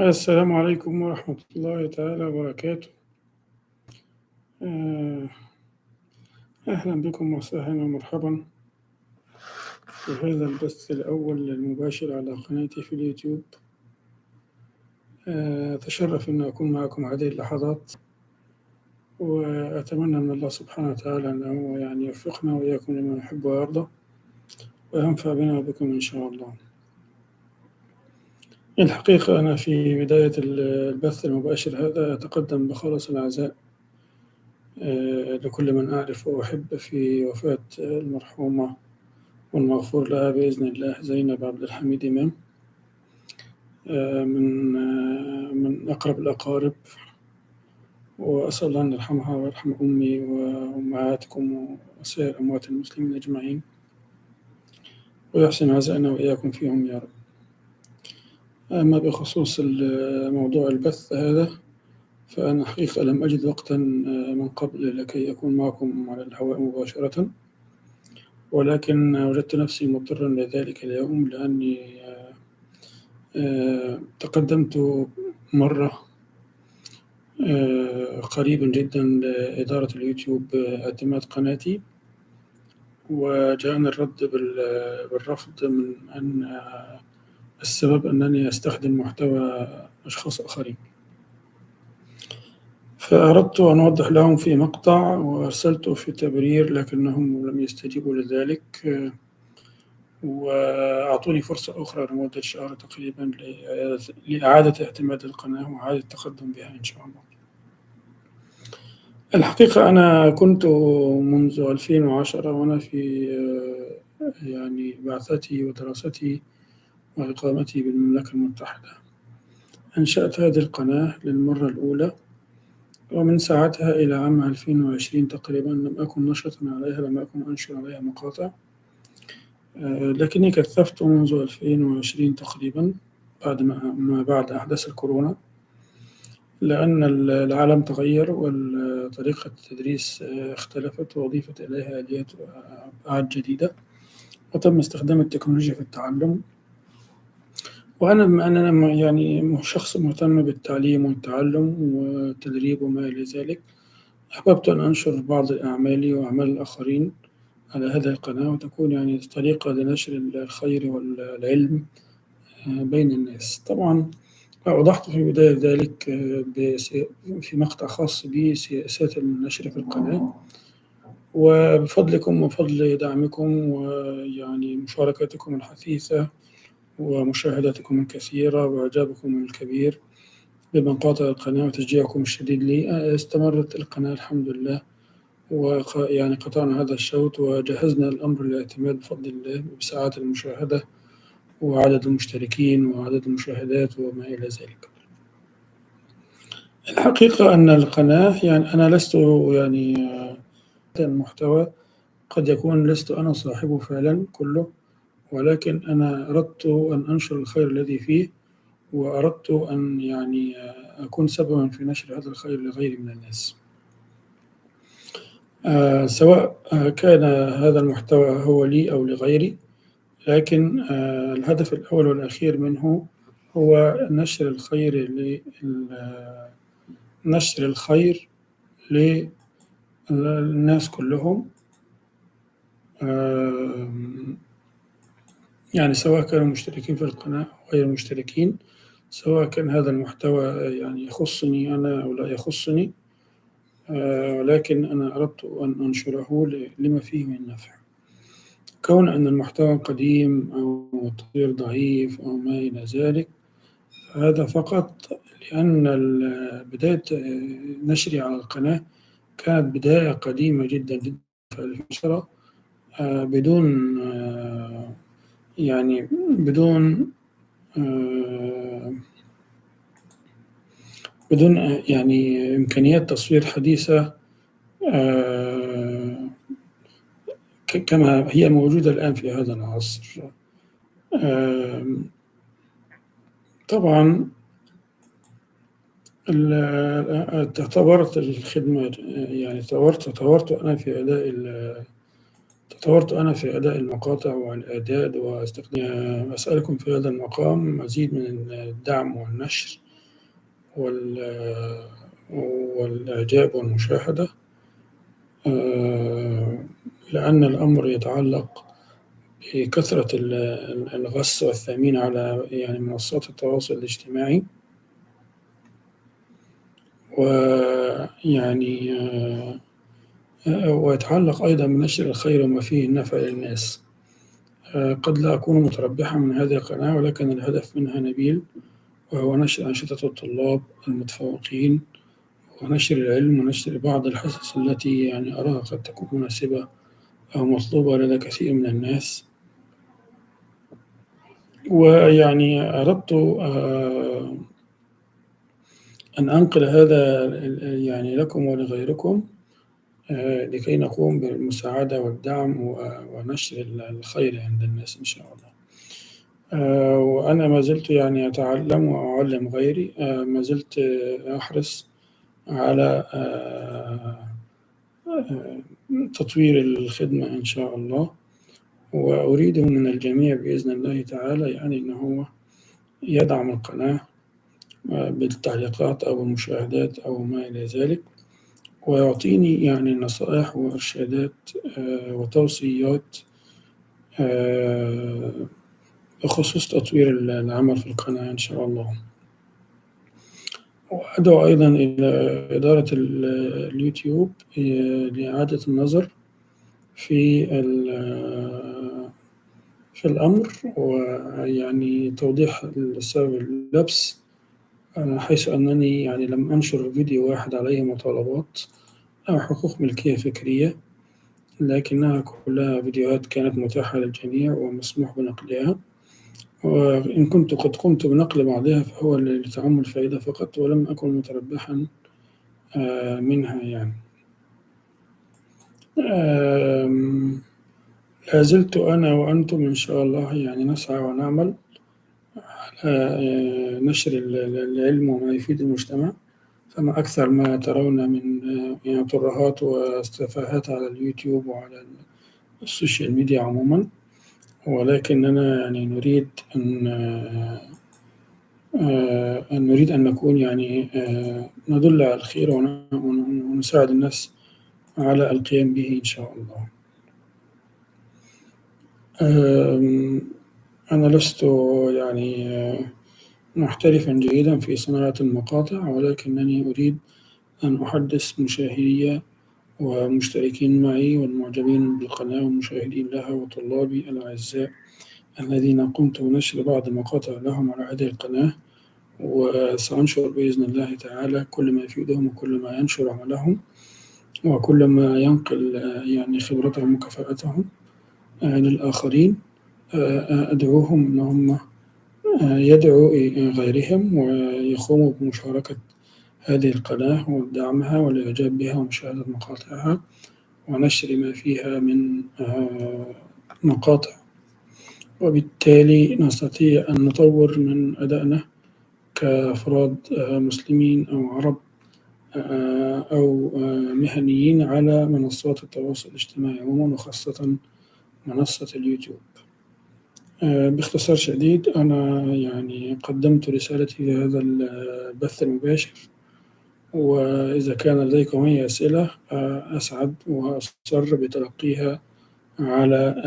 السلام عليكم ورحمة الله تعالى وبركاته. آه، أهلا بكم وسهلا ومرحبا في هذا البث الأول المباشر على قناتي في اليوتيوب. آه، أتشرف أن أكون معكم هذه اللحظات وأتمنى من الله سبحانه وتعالى أنه يعني يوفقنا وإياكم لما يحب ويرضى وينفع بنا وبكم إن شاء الله. الحقيقة أنا في بداية البث المباشر هذا أتقدم بخالص العزاء آه، لكل من أعرف وأحب في وفاة المرحومة والمغفور لها بإذن الله زينب عبد الحميد إمام. آه، من آه، من أقرب الأقارب. وأسأل الله أن يرحمها ويرحم أمي وأمهاتكم وسائر أموات المسلمين أجمعين. ويحسن عزائنا وإياكم فيهم يا رب. أما بخصوص موضوع البث هذا فأنا حقيقة لم أجد وقتا من قبل لكي أكون معكم على الهواء مباشرة. ولكن وجدت نفسي مضطرا لذلك اليوم لأني تقدمت مرة قريبا جدا لإدارة اليوتيوب اعتماد قناتي. وجاءني الرد بالرفض من أن السبب أنني أستخدم محتوى أشخاص آخرين. فأردت أن أوضح لهم في مقطع وأرسلته في تبرير لكنهم لم يستجيبوا لذلك. وأعطوني فرصة أخرى لمدة شهر تقريبا لإعادة اعتماد القناة وإعادة التقدم بها إن شاء الله. الحقيقة أنا كنت منذ 2010 وأنا في يعني بعثتي ودراستي وإقامتي بالمملكة المتحدة. أنشأت هذه القناة للمرة الأولى ومن ساعتها إلى عام 2020 تقريبا لم أكن نشطا عليها لم أكن أنشر عليها مقاطع. لكني كثفت منذ 2020 تقريبا بعد ما بعد أحداث الكورونا لأن العالم تغير وطريقة التدريس اختلفت وأضيفت إليها آليات وأبعاد جديدة. وتم استخدام التكنولوجيا في التعلم. وأنا بما يعني شخص مهتم بالتعليم والتعلم والتدريب وما إلى ذلك. أحببت أن أنشر بعض أعمالي وأعمال الآخرين على هذه القناة وتكون يعني طريقة لنشر الخير والعلم بين الناس. طبعا أوضحت في بداية ذلك في مقطع خاص بسياسات النشر في القناة. وبفضلكم وفضل دعمكم ويعني مشاركتكم الحثيثة ومشاهداتكم الكثيرة وإعجابكم الكبير بمقاطع القناة وتشجيعكم الشديد لي. استمرت القناة الحمد لله ويعني قطعنا هذا الشوط وجهزنا الأمر للاعتماد بفضل الله بساعات المشاهدة وعدد المشتركين وعدد المشاهدات وما إلى ذلك. الحقيقة أن القناة يعني أنا لست يعني المحتوى قد يكون لست أنا صاحبه فعلا كله. ولكن أنا أردت أن أنشر الخير الذي فيه وأردت أن يعني أكون سببا في نشر هذا الخير لغيري من الناس. آه سواء كان هذا المحتوى هو لي أو لغيري لكن آه الهدف الأول والأخير منه هو نشر الخير نشر الخير للناس كلهم. آه يعني سواء كانوا مشتركين في القناة أو غير مشتركين سواء كان هذا المحتوى يعني يخصني أنا أو لا يخصني ولكن أنا أردت أن أنشره لما فيه من نفع. كون أن المحتوى قديم أو التطوير ضعيف أو ما إلى ذلك هذا فقط لأن بداية نشري على القناة كانت بداية قديمة جدا جدا في 2010 بدون يعني بدون بدون يعني إمكانيات تصوير حديثة كما هي موجودة الآن في هذا العصر. طبعا تطورت الخدمة يعني تطورت تطورت أنا في أداء طورت أنا في أداء المقاطع والإعداد واستخدام أسألكم في هذا المقام مزيد من الدعم والنشر وال والإعجاب والمشاهدة. لأن الأمر يتعلق بكثرة الغص والثمين على يعني منصات التواصل الاجتماعي. ويعني ويتعلق أيضا بنشر الخير وما فيه النفع للناس. قد لا أكون متربحا من هذه القناة ولكن الهدف منها نبيل وهو نشر أنشطة الطلاب المتفوقين ونشر العلم ونشر بعض الحصص التي يعني أراها قد تكون مناسبة أو مطلوبة لدى كثير من الناس. ويعني أردت أن أنقل هذا يعني لكم ولغيركم. لكي نقوم بالمساعدة والدعم ونشر الخير عند الناس إن شاء الله. وأنا ما زلت يعني أتعلم وأعلم غيري. ما زلت أحرص على تطوير الخدمة إن شاء الله. وأريد من الجميع بإذن الله تعالى يعني أنه هو يدعم القناة بالتعليقات أو المشاهدات أو ما إلى ذلك. ويعطيني يعني نصائح وإرشادات وتوصيات بخصوص تطوير العمل في القناة إن شاء الله. وأدعو أيضا إلى إدارة اليوتيوب لإعادة النظر في في الأمر ويعني توضيح السبب اللبس حيث أنني يعني لم أنشر فيديو واحد عليه مطالبات أو حقوق ملكية فكرية لكنها كلها فيديوهات كانت متاحة للجميع ومسموح بنقلها. وإن كنت قد قمت بنقل بعضها فهو لتعم الفائدة فقط ولم أكن متربحا منها يعني. لا زلت أنا وأنتم إن شاء الله يعني نسعى ونعمل. نشر العلم وما يفيد المجتمع فما أكثر ما ترون من يعني ترهات وتفاهات على اليوتيوب وعلى ال social media عموما. ولكننا يعني نريد أن أن نريد أن نكون يعني ندل على الخير ونساعد الناس على القيام به إن شاء الله. أنا لست يعني محترفا جيدا في صناعة المقاطع ولكنني أريد أن أحدث مشاهدي ومشتركين معي والمعجبين بالقناة والمشاهدين لها وطلابي الأعزاء الذين قمت بنشر بعض المقاطع لهم على هذه القناة وسأنشر بإذن الله تعالى كل ما يفيدهم وكل ما ينشر عملهم وكل ما ينقل يعني خبرتهم وكفاءتهم للآخرين. أدعوهم أن هم يدعوا غيرهم ويقوموا بمشاركة هذه القناة ودعمها والإعجاب بها ومشاهدة مقاطعها ونشر ما فيها من مقاطع. وبالتالي نستطيع أن نطور من أدائنا كأفراد مسلمين أو عرب أو مهنيين على منصات التواصل الاجتماعي عموما وخاصة منصة اليوتيوب. باختصار شديد أنا يعني قدمت رسالتي في هذا البث المباشر وإذا كان لديكم أي أسئلة أسعد وأسر بتلقيها على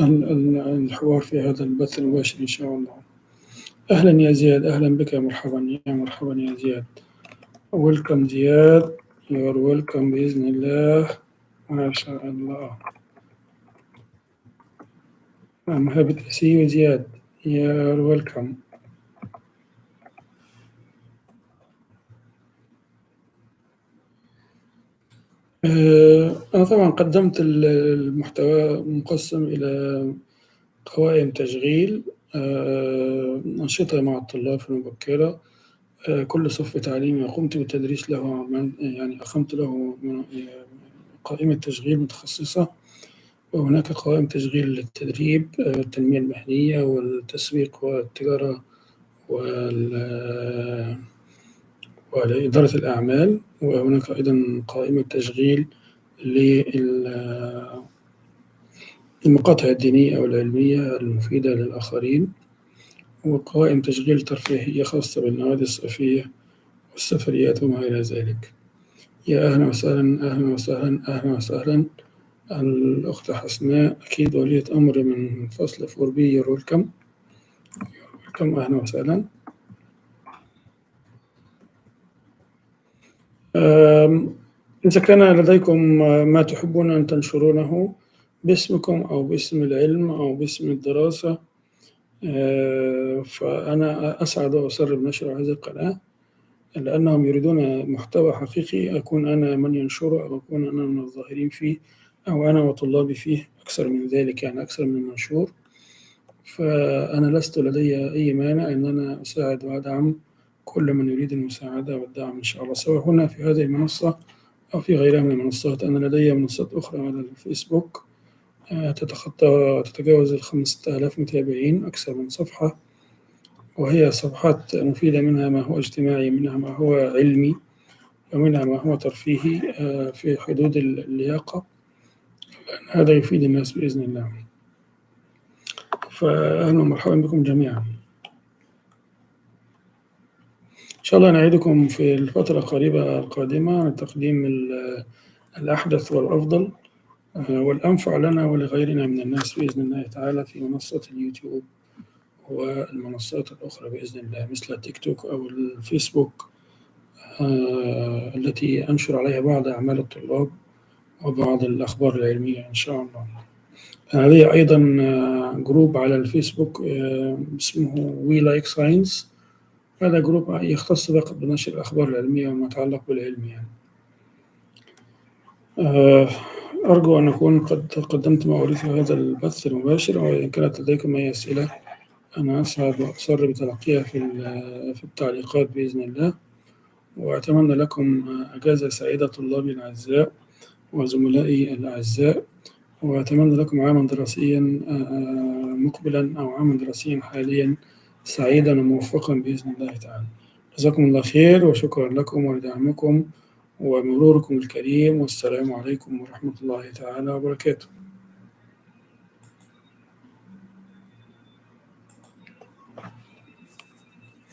الحوار في هذا البث المباشر إن شاء الله. أهلا يا زياد أهلا بك مرحبا يا مرحبا يا زياد. ويلكم زياد يور ويلكم بإذن الله. ما شاء الله. I'm happy to see you زياد. you're welcome. أنا طبعا قدمت المحتوى مقسم إلى قوائم تشغيل أنشطة مع الطلاب في المبكرة كل صف تعليمي قمت بالتدريس له يعني أقمت له قائمة تشغيل متخصصة. وهناك قوائم تشغيل للتدريب التنمية المهنية والتسويق والتجارة وإدارة الأعمال وهناك أيضا قائمة تشغيل للمقاطع الدينية أو العلمية المفيدة للآخرين وقوائم تشغيل ترفيهية خاصة بالنوادي الصيفية والسفريات وما إلى ذلك. يا أهلا وسهلا أهلا وسهلا أهلا وسهلا. الأخت حسناء أكيد ولية أمر من فصل four B you're welcome welcome أهلا وسهلا. إذا كان لديكم ما تحبون أن تنشرونه باسمكم أو باسم العلم أو باسم الدراسة. فأنا أسعد وأسر بنشر هذه القناة لأنهم يريدون محتوى حقيقي أكون أنا من ينشره أو أكون أنا من الظاهرين فيه. أو أنا وطلابي فيه أكثر من ذلك يعني أكثر من منشور. فأنا لست لدي أي مانع أن أنا أساعد وأدعم كل من يريد المساعدة والدعم إن شاء الله سواء هنا في هذه المنصة أو في غيرها من المنصات. أنا لدي منصات أخرى على الفيسبوك تتخطى تتجاوز الخمسة آلاف متابعين أكثر من صفحة. وهي صفحات مفيدة منها ما هو اجتماعي منها ما هو علمي ومنها ما هو ترفيهي في حدود اللياقة. هذا يفيد الناس بإذن الله. فأهلا ومرحبا بكم جميعا. إن شاء الله نعيدكم في الفترة القريبة القادمة عن تقديم الأحدث والأفضل والأنفع لنا ولغيرنا من الناس بإذن الله تعالى في منصة اليوتيوب والمنصات الأخرى بإذن الله مثل التيك توك أو الفيسبوك التي أنشر عليها بعض أعمال الطلاب. وبعض الأخبار العلمية إن شاء الله. لدي أيضا group على الفيسبوك اسمه We Like Science هذا group يختص فقط بنشر الأخبار العلمية وما يتعلق بالعلم يعني. أرجو أن أكون قد قدمت ما أريد في هذا البث المباشر وإن كانت لديكم أي أسئلة أنا أسعد وأسر بتلقيها في في التعليقات بإذن الله. وأتمنى لكم أجازة سعيدة طلابي الأعزاء. وزملائي الأعزاء وأتمنى لكم عاما دراسيا مقبلا أو عاما دراسيا حاليا سعيدا وموفقا بإذن الله تعالى. جزاكم الله خير وشكرا لكم ولدعمكم ومروركم الكريم والسلام عليكم ورحمة الله تعالى وبركاته.